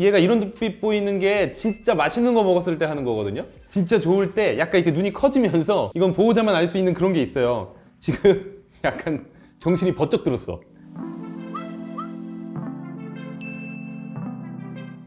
얘가 이런 눈빛 보이는 게 진짜 맛있는 거 먹었을 때 하는 거거든요? 진짜 좋을 때 약간 이렇게 눈이 커지면서 이건 보호자만 알 수 있는 그런 게 있어요. 지금 약간 정신이 번쩍 들었어.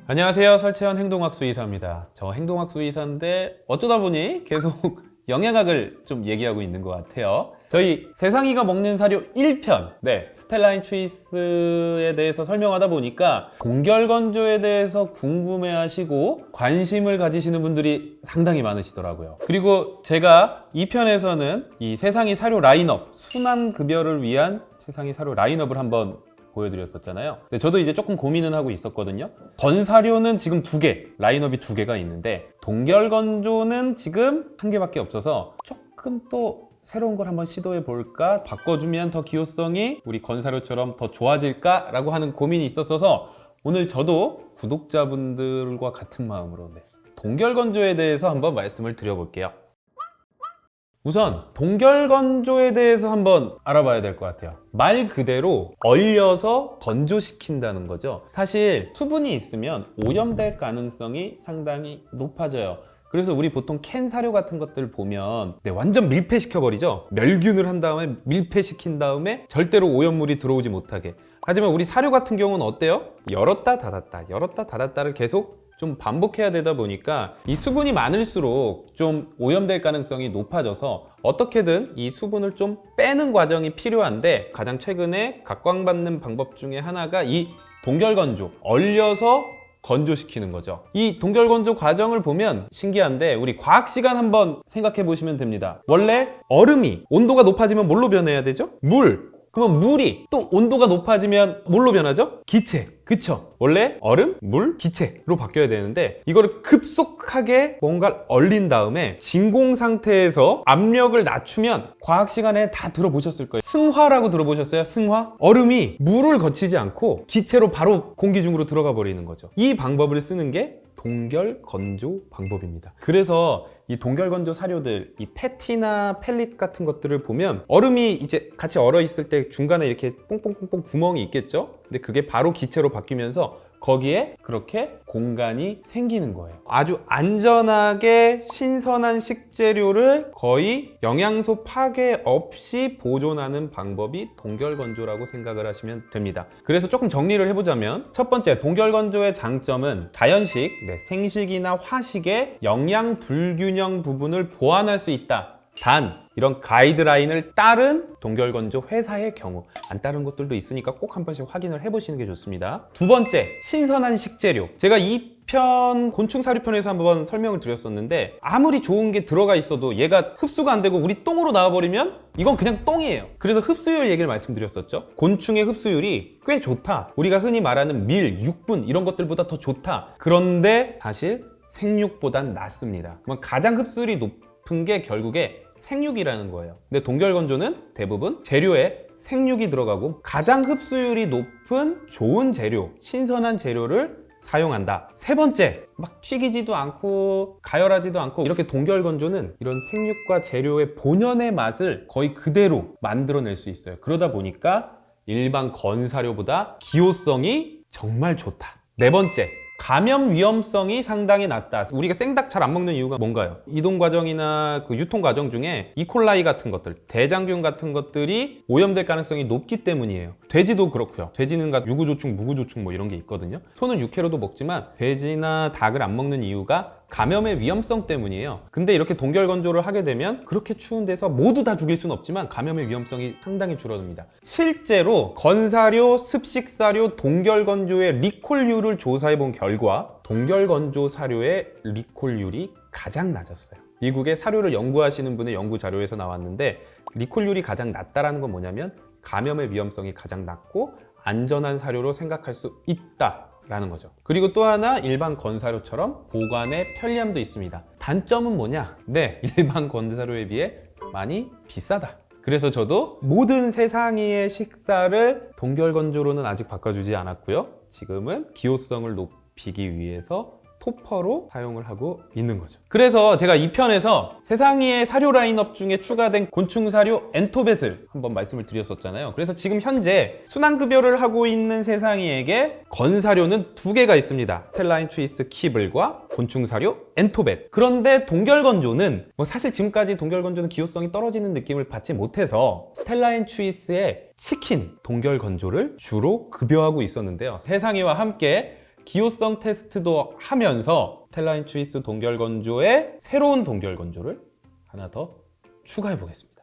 안녕하세요. 설채현 행동학 수 의사입니다. 저 행동학 수 의사인데 어쩌다 보니 계속 영양학을 좀 얘기하고 있는 것 같아요. 저희 세상이가 먹는 사료 1편 네 스텔라인 추이스에 대해서 설명하다 보니까 동결건조에 대해서 궁금해하시고 관심을 가지시는 분들이 상당히 많으시더라고요. 그리고 제가 2편에서는 이 세상이 사료 라인업 순환급여를 위한 세상이 사료 라인업을 한번 보여드렸었잖아요. 근데 저도 이제 조금 고민은 하고 있었거든요. 건사료는 지금 두 개, 라인업이 두 개가 있는데 동결건조는 지금 한 개밖에 없어서 조금 또 새로운 걸 한번 시도해 볼까? 바꿔주면 더 기호성이 우리 건사료처럼 더 좋아질까 라고 하는 고민이 있었어서 오늘 저도 구독자분들과 같은 마음으로 네, 동결건조에 대해서 한번 말씀을 드려볼게요 우선 동결건조에 대해서 한번 알아봐야 될 것 같아요. 말 그대로 얼려서 건조시킨다는 거죠. 사실 수분이 있으면 오염될 가능성이 상당히 높아져요. 그래서 우리 보통 캔 사료 같은 것들 보면 네, 완전 밀폐시켜 버리죠. 멸균을 한 다음에 밀폐시킨 다음에 절대로 오염물이 들어오지 못하게. 하지만 우리 사료 같은 경우는 어때요? 열었다 닫았다 열었다 닫았다를 계속 좀 반복해야 되다 보니까 이 수분이 많을수록 좀 오염될 가능성이 높아져서 어떻게든 이 수분을 좀 빼는 과정이 필요한데 가장 최근에 각광받는 방법 중에 하나가 이 동결건조 얼려서 건조시키는 거죠. 이 동결건조 과정을 보면 신기한데 우리 과학 시간 한번 생각해 보시면 됩니다. 원래 얼음이 온도가 높아지면 뭘로 변해야 되죠? 물 그러면 물이 또 온도가 높아지면 뭘로 변하죠? 기체 그쵸? 원래 얼음, 물, 기체로 바뀌어야 되는데 이거를 급속하게 뭔가를 얼린 다음에 진공 상태에서 압력을 낮추면 과학 시간에 다 들어보셨을 거예요 승화라고 들어보셨어요? 승화? 얼음이 물을 거치지 않고 기체로 바로 공기 중으로 들어가 버리는 거죠 이 방법을 쓰는 게 동결 건조 방법입니다. 그래서 이 동결 건조 사료들 이 패티나 펠릿 같은 것들을 보면 얼음이 이제 같이 얼어 있을 때 중간에 이렇게 뽕뽕뽕뽕 구멍이 있겠죠? 근데 그게 바로 기체로 바뀌면서 거기에 그렇게 공간이 생기는 거예요. 아주 안전하게 신선한 식재료를 거의 영양소 파괴 없이 보존하는 방법이 동결건조라고 생각을 하시면 됩니다. 그래서 조금 정리를 해보자면 첫 번째 동결건조의 장점은 자연식, 네, 생식이나 화식의 영양 불균형 부분을 보완할 수 있다. 단 이런 가이드라인을 따른 동결건조 회사의 경우 안 따른 것들도 있으니까 꼭 한 번씩 확인을 해보시는 게 좋습니다. 두 번째 신선한 식재료. 제가 이 편 곤충 사료편에서 한번 설명을 드렸었는데 아무리 좋은 게 들어가 있어도 얘가 흡수가 안 되고 우리 똥으로 나와버리면 이건 그냥 똥이에요. 그래서 흡수율 얘기를 말씀드렸었죠. 곤충의 흡수율이 꽤 좋다. 우리가 흔히 말하는 밀, 육분 이런 것들보다 더 좋다. 그런데 사실 생육보단 낫습니다. 가장 흡수율이 높은 게 결국에 생육이라는 거예요. 근데 동결건조는 대부분 재료에 생육이 들어가고 가장 흡수율이 높은 좋은 재료, 신선한 재료를 사용한다. 세 번째, 막 튀기지도 않고 가열하지도 않고 이렇게 동결건조는 이런 생육과 재료의 본연의 맛을 거의 그대로 만들어낼 수 있어요. 그러다 보니까 일반 건사료보다 기호성이 정말 좋다. 네 번째, 감염 위험성이 상당히 낮다. 우리가 생닭 잘 안 먹는 이유가 뭔가요? 이동 과정이나 그 유통 과정 중에 이콜라이 같은 것들 대장균 같은 것들이 오염될 가능성이 높기 때문이에요. 돼지도 그렇고요. 돼지는 유구조충, 무구조충 뭐 이런 게 있거든요. 소는 육회로도 먹지만 돼지나 닭을 안 먹는 이유가 감염의 위험성 때문이에요. 근데 이렇게 동결 건조를 하게 되면 그렇게 추운 데서 모두 다 죽일 수는 없지만 감염의 위험성이 상당히 줄어듭니다. 실제로 건사료, 습식사료, 동결 건조의 리콜률을 조사해 본 결과 동결 건조 사료의 리콜률이 가장 낮았어요. 미국의 사료를 연구하시는 분의 연구 자료에서 나왔는데 리콜률이 가장 낮다는 건 뭐냐면 감염의 위험성이 가장 낮고 안전한 사료로 생각할 수 있다 라는 거죠. 그리고 또 하나 일반 건사료처럼 보관의 편리함도 있습니다. 단점은 뭐냐? 네 일반 건사료에 비해 많이 비싸다. 그래서 저도 모든 세상의 식사를 동결건조로는 아직 바꿔주지 않았고요. 지금은 기호성을 높이기 위해서 토퍼로 사용을 하고 있는 거죠. 그래서 제가 이 편에서 세상의 사료 라인업 중에 추가된 곤충 사료 엔토벳을 한번 말씀을 드렸었잖아요. 그래서 지금 현재 순환급여를 하고 있는 세상이에게 건사료는 두 개가 있습니다. 스텔라인 트위스 kibble과 곤충 사료 엔토벳. 그런데 동결건조는 뭐 사실 지금까지 동결건조는 기호성이 떨어지는 느낌을 받지 못해서 Stella & Chewy's의 치킨 동결건조를 주로 급여하고 있었는데요. 세상이와 함께 기호성 테스트도 하면서 Stella & Chewy's 동결 건조에 새로운 동결 건조를 하나 더 추가해 보겠습니다.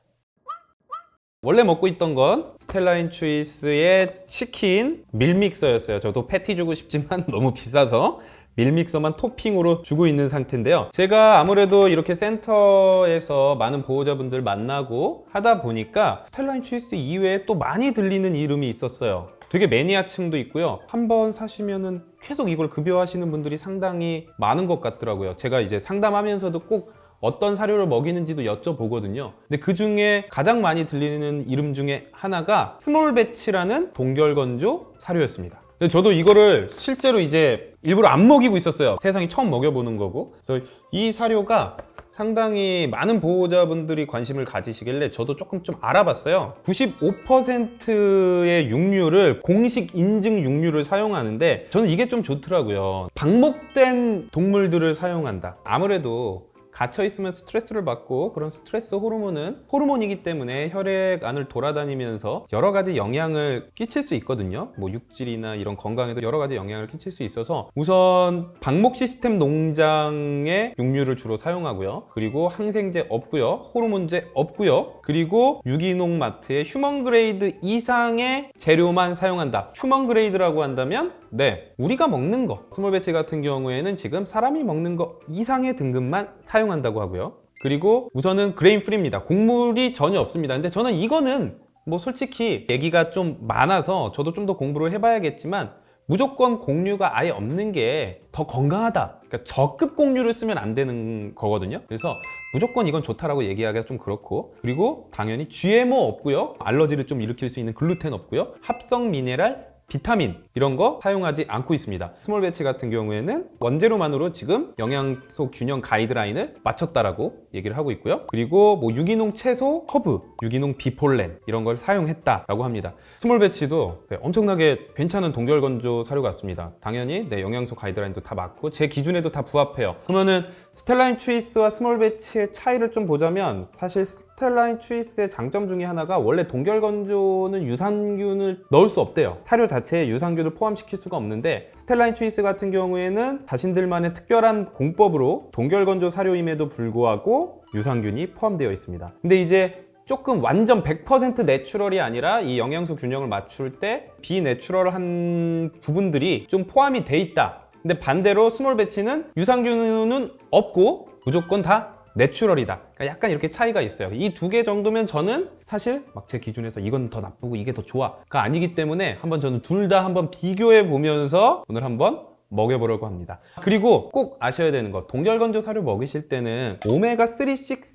원래 먹고 있던 건 스텔라인 트위스의 치킨 밀믹서였어요. 저도 패티 주고 싶지만 너무 비싸서 meal mixer만 토핑으로 주고 있는 상태인데요. 제가 아무래도 이렇게 센터에서 많은 보호자분들 만나고 하다 보니까 Stella & Chewy's 이외에 또 많이 들리는 이름이 있었어요. 되게 매니아층도 있고요. 한번 사시면은 계속 이걸 급여하시는 분들이 상당히 많은 것 같더라고요. 제가 이제 상담하면서도 꼭 어떤 사료를 먹이는지도 여쭤보거든요. 근데 그 중에 가장 많이 들리는 이름 중에 하나가 Smallbatch라는 동결건조 사료였습니다. 근데 저도 이거를 실제로 이제 일부러 안 먹이고 있었어요. 세상이 처음 먹여보는 거고. 그래서 이 사료가 상당히 많은 보호자분들이 관심을 가지시길래 저도 조금 좀 알아봤어요. 95%의 육류를 공식 인증 육류를 사용하는데 저는 이게 좀 좋더라고요. 방목된 동물들을 사용한다. 아무래도 갇혀 있으면 스트레스를 받고 그런 스트레스 호르몬은 호르몬이기 때문에 혈액 안을 돌아다니면서 여러 가지 영향을 끼칠 수 있거든요. 뭐 육질이나 이런 건강에도 여러 가지 영향을 끼칠 수 있어서 우선 방목 시스템 농장의 육류를 주로 사용하고요. 그리고 항생제 없고요. 호르몬제 없고요. 그리고 유기농 마트의 human grade 이상의 재료만 사용한다. human grade라고 한다면 네, 우리가 먹는 거 Smallbatch 같은 경우에는 지금 사람이 먹는 거 이상의 등급만 사용한다고 하고요. 그리고 우선은 grain free입니다. 곡물이 전혀 없습니다. 근데 저는 이거는 뭐 솔직히 얘기가 좀 많아서 저도 좀 더 공부를 해봐야겠지만 무조건 곡류가 아예 없는 게 더 건강하다. 그러니까 저급 곡류를 쓰면 안 되는 거거든요. 그래서 무조건 이건 좋다라고 얘기하기가 좀 그렇고 그리고 당연히 GMO 없고요. 알러지를 좀 일으킬 수 있는 글루텐 없고요. 합성 미네랄 비타민 이런 거 사용하지 않고 있습니다. Smallbatch 같은 경우에는 원재료만으로 지금 영양소 균형 가이드라인을 맞췄다라고 얘기를 하고 있고요. 그리고 뭐 유기농 채소, 허브, 유기농 bee pollen 이런 걸 사용했다라고 합니다. Smallbatch도 네, 엄청나게 괜찮은 동결 건조 사료 같습니다. 당연히 네, 영양소 가이드라인도 다 맞고 제 기준에도 다 부합해요. 그러면은 Stella and Chewy's와 Smallbatch의 차이를 좀 보자면 사실 Stella and Chewy's의 장점 중에 하나가 원래 동결 건조는 유산균을 넣을 수 없대요. 사료 자체에 유산균을 포함시킬 수가 없는데 Stella and Chewy's 같은 경우에는 자신들만의 특별한 공법으로 동결 건조 사료임에도 불구하고 유산균이 포함되어 있습니다. 근데 이제 조금 완전 100% natural이 아니라 이 영양소 균형을 맞출 때 비natural한 부분들이 좀 포함이 돼 있다. 근데 반대로 Smallbatch는 유산균은 없고 무조건 다 내추럴이다. 그러니까 약간 이렇게 차이가 있어요. 이 두 개 정도면 저는 사실 막 제 기준에서 이건 더 나쁘고 이게 더 좋아가 아니기 때문에 한번 저는 둘 다 한번 비교해 보면서 오늘 한번 먹여보려고 합니다. 그리고 꼭 아셔야 되는 거 동결건조 사료 먹이실 때는 오메가3,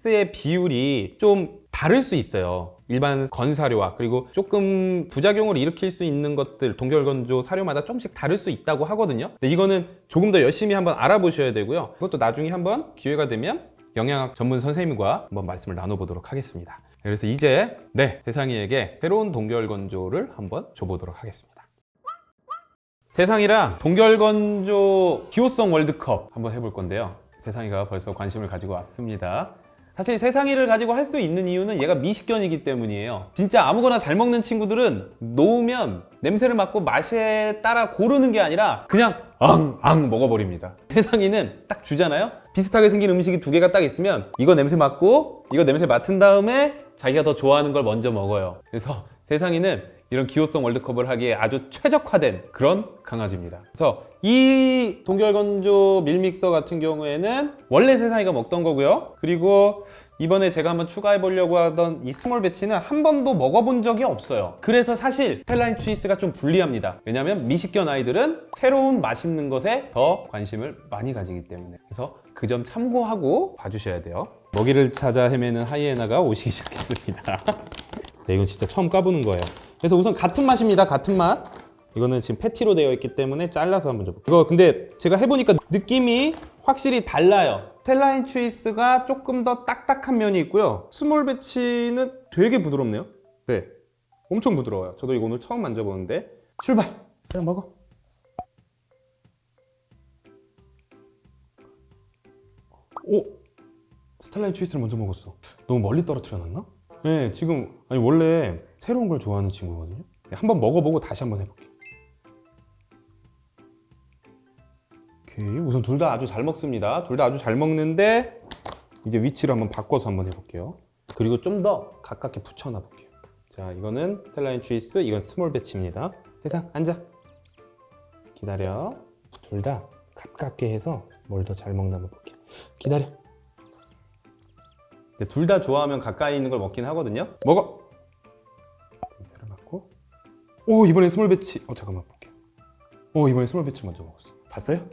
6의 비율이 좀 다를 수 있어요. 일반 건사료와 그리고 조금 부작용을 일으킬 수 있는 것들 동결건조 사료마다 조금씩 다를 수 있다고 하거든요. 근데 이거는 조금 더 열심히 한번 알아보셔야 되고요. 그것도 나중에 한번 기회가 되면 영양학 전문 선생님과 한번 말씀을 나눠보도록 하겠습니다. 그래서 이제 네 세상이에게 새로운 동결건조를 한번 줘보도록 하겠습니다. 세상이랑 동결건조 기호성 월드컵 한번 해볼 건데요. 세상이가 벌써 관심을 가지고 왔습니다. 사실 세상이를 가지고 할 수 있는 이유는 얘가 미식견이기 때문이에요. 진짜 아무거나 잘 먹는 친구들은 놓으면 냄새를 맡고 맛에 따라 고르는 게 아니라 그냥 앙앙 먹어버립니다. 세상이는 딱 주잖아요. 비슷하게 생긴 음식이 두 개가 딱 있으면 이거 냄새 맡고 이거 냄새 맡은 다음에 자기가 더 좋아하는 걸 먼저 먹어요. 그래서 세상이는 이런 기호성 월드컵을 하기에 아주 최적화된 그런 강아지입니다. 그래서 이 동결건조 meal mixer 같은 경우에는 원래 세상이가 먹던 거고요. 그리고 이번에 제가 한번 추가해 보려고 하던 이 Smallbatch는 한 번도 먹어본 적이 없어요. 그래서 사실 Stella and Chewy's가 좀 불리합니다. 왜냐하면 미식견 아이들은 새로운 맛있는 것에 더 관심을 많이 가지기 때문에 그래서 그 점 참고하고 봐주셔야 돼요. 먹이를 찾아 헤매는 하이에나가 오시기 시작했습니다. 네, 이건 진짜 처음 까보는 거예요. 그래서 우선 같은 맛입니다. 같은 맛. 이거는 지금 패티로 되어 있기 때문에 잘라서 한번 줘볼게요. 이거 근데 제가 해보니까 느낌이 확실히 달라요. Stella and Chewy's가 조금 더 딱딱한 면이 있고요. Smallbatch는 되게 부드럽네요. 네, 엄청 부드러워요. 저도 이거 오늘 처음 만져보는데 출발! 그냥 먹어. 오! Stella and Chewy's를 먼저 먹었어. 너무 멀리 떨어뜨려 놨나? 네, 지금 아니 원래 새로운 걸 좋아하는 친구거든요. 네, 한번 먹어보고 다시 한번 해볼게요. 오케이, 우선 둘 다 아주 잘 먹습니다. 둘 다 아주 잘 먹는데 이제 위치를 한번 바꿔서 한번 해볼게요. 그리고 좀 더 가깝게 붙여놔 볼게요. 자, 이거는 Stella and Chewy's, 이건 Smallbatch입니다. 세상 앉아. 기다려. 둘 다 가깝게 해서 뭘 더 잘 먹나 한번 볼게요. 기다려. 둘 다 좋아하면 가까이 있는 걸 먹긴 하거든요. 먹어. 냄새를 맡고. 오 이번에 Smallbatch. 어 잠깐만 볼게요. 오 이번에 Smallbatch 먼저 먹었어. 봤어요?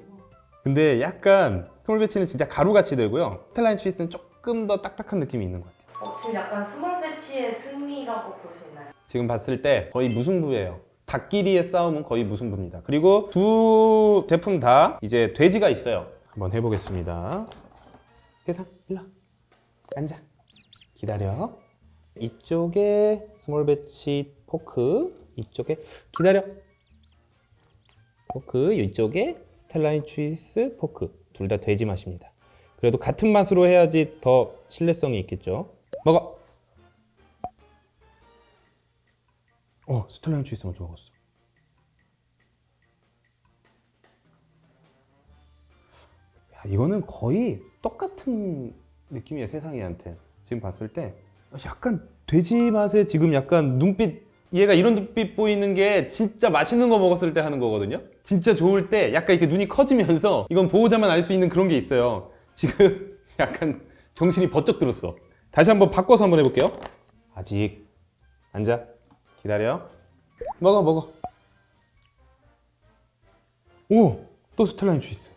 근데 약간 Smallbatch는 진짜 가루같이 되고요. Stella and Chewy's는 조금 더 딱딱한 느낌이 있는 것 같아요. 어, 지금 약간 Smallbatch의 승리라고 볼 수 있나요? 지금 봤을 때 거의 무승부예요. 닭끼리의 싸움은 거의 무승부입니다. 그리고 두 제품 다 이제 돼지가 있어요. 한번 해보겠습니다. 세상 일로 와. 앉아. 기다려. 이쪽에 Smallbatch pork, 이쪽에 기다려. pork, 이쪽에 Stella and Chewy's pork. 둘 다 돼지 맛입니다. 그래도 같은 맛으로 해야지 더 신뢰성이 있겠죠. 먹어. 어, Stella and Chewy's 먼저 먹었어. 야, 이거는 거의 똑같은 느낌이야 세상이한테. 지금 봤을 때 약간 돼지 맛에 지금 약간 눈빛 얘가 이런 눈빛 보이는 게 진짜 맛있는 거 먹었을 때 하는 거거든요. 진짜 좋을 때 약간 이렇게 눈이 커지면서 이건 보호자만 알 수 있는 그런 게 있어요. 지금 약간 정신이 번쩍 들었어. 다시 한번 바꿔서 한번 해볼게요. 아직 앉아 기다려. 먹어 먹어. 오, 또 스텔라인 주이스.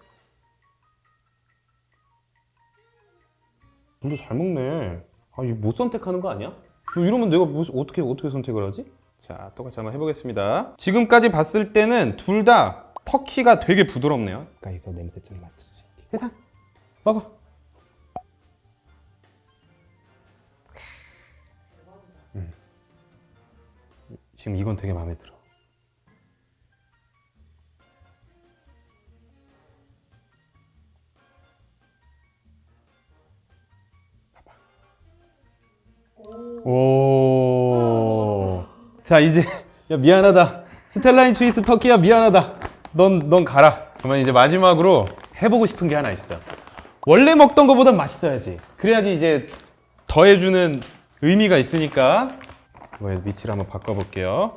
물도 잘 먹네. 아, 이거 못 선택하는 거 아니야? 이러면 내가 뭐, 어떻게 어떻게 선택을 하지? 자, 똑같이 한번 해보겠습니다. 지금까지 봤을 때는 둘 다 터키가 되게 부드럽네요. 가까이서 냄새 좀 맡을 수 있게. 세상 먹어. 음. 지금 이건 되게 마음에 들어. 자 이제 야 미안하다. 스텔라인 추이스 터키야 미안하다. 넌 넌 가라. 그러면 이제 마지막으로 해보고 싶은 게 하나 있어. 원래 먹던 거보단 맛있어야지. 그래야지 이제 더해주는 의미가 있으니까. 위치를 한번 바꿔볼게요.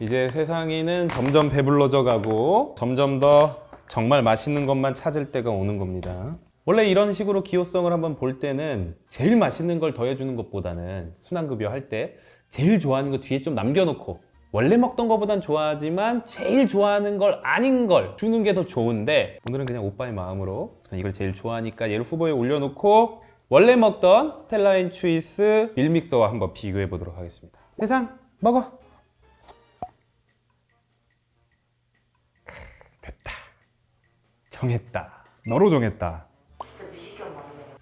이제 세상이는 점점 배불러져 가고 점점 더 정말 맛있는 것만 찾을 때가 오는 겁니다. 원래 이런 식으로 기호성을 한번 볼 때는 제일 맛있는 걸 더해주는 것보다는 순환급여 할 때 제일 좋아하는 거 뒤에 좀 남겨놓고 원래 먹던 거보단 좋아하지만 제일 좋아하는 걸 아닌 걸 주는 게 더 좋은데 오늘은 그냥 오빠의 마음으로 우선 이걸 제일 좋아하니까 얘를 후보에 올려놓고 원래 먹던 스텔라인 추이스 밀믹서와 한번 비교해 보도록 하겠습니다. 세상 먹어. 됐다. 정했다. 너로 정했다.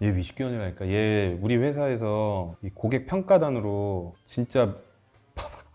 얘 위식견이라니까. 얘 우리 회사에서 이 고객 평가단으로 진짜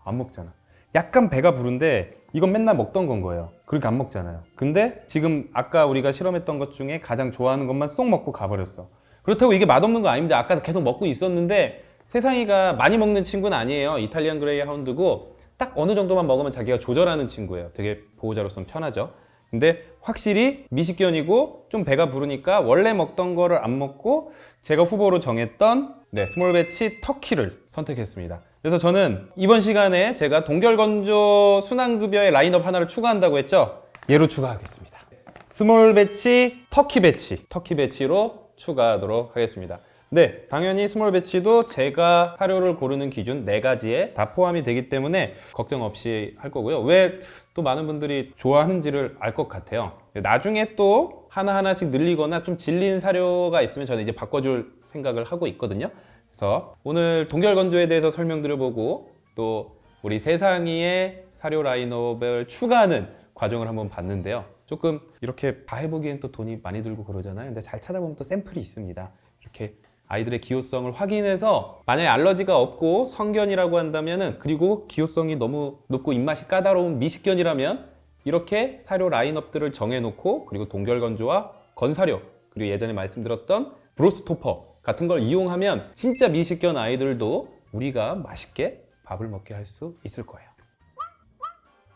안 먹잖아. 약간 배가 부른데 이건 맨날 먹던 건 거예요. 그러니까 안 먹잖아요. 근데 지금 아까 우리가 실험했던 것 중에 가장 좋아하는 것만 쏙 먹고 가버렸어. 그렇다고 이게 맛없는 거 아닙니다. 아까 계속 먹고 있었는데 세상이가 많이 먹는 친구는 아니에요. 이탈리안 그레이 하운드고 딱 어느 정도만 먹으면 자기가 조절하는 친구예요. 되게 보호자로서는 편하죠. 근데 확실히 미식견이고 좀 배가 부르니까 원래 먹던 거를 안 먹고 제가 후보로 정했던 네, Smallbatch turkey를 선택했습니다. 그래서 저는 이번 시간에 제가 동결건조 순환급여의 라인업 하나를 추가한다고 했죠? 얘로 추가하겠습니다. Smallbatch, turkey batch, turkey batch로 추가하도록 하겠습니다. 네, 당연히 Smallbatch도 제가 사료를 고르는 기준 네 가지에 다 포함이 되기 때문에 걱정 없이 할 거고요. 왜 또 많은 분들이 좋아하는지를 알 것 같아요. 나중에 또 하나하나씩 늘리거나 좀 질린 사료가 있으면 저는 이제 바꿔줄 생각을 하고 있거든요. 그래서 오늘 동결건조에 대해서 설명드려보고 또 우리 세상이의 사료 라인업을 추가하는 과정을 한번 봤는데요. 조금 이렇게 다 해보기엔 또 돈이 많이 들고 그러잖아요. 근데 잘 찾아보면 또 샘플이 있습니다. 이렇게 아이들의 기호성을 확인해서 만약에 알러지가 없고 성견이라고 한다면은 그리고 기호성이 너무 높고 입맛이 까다로운 미식견이라면 이렇게 사료 라인업들을 정해놓고 그리고 동결건조와 건사료 그리고 예전에 말씀드렸던 브로스토퍼 같은 걸 이용하면 진짜 미식견 아이들도 우리가 맛있게 밥을 먹게 할 수 있을 거예요.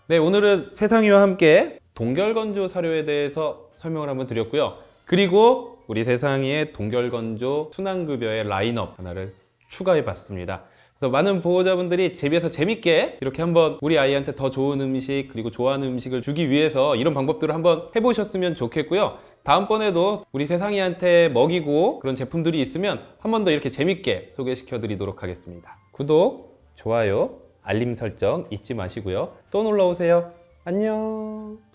네, 오늘은 세상이와 함께 동결건조 사료에 대해서 설명을 한번 드렸고요. 그리고 우리 세상이의 동결건조 순환급여의 라인업 하나를 추가해 봤습니다. 그래서 많은 보호자분들이 집에서 재밌게 이렇게 한번 우리 아이한테 더 좋은 음식 그리고 좋아하는 음식을 주기 위해서 이런 방법들을 한번 해보셨으면 좋겠고요. 다음번에도 우리 세상이한테 먹이고 그런 제품들이 있으면 한 번 더 이렇게 재밌게 소개시켜 드리도록 하겠습니다. 구독, 좋아요, 알림 설정 잊지 마시고요. 또 놀러 오세요. 안녕.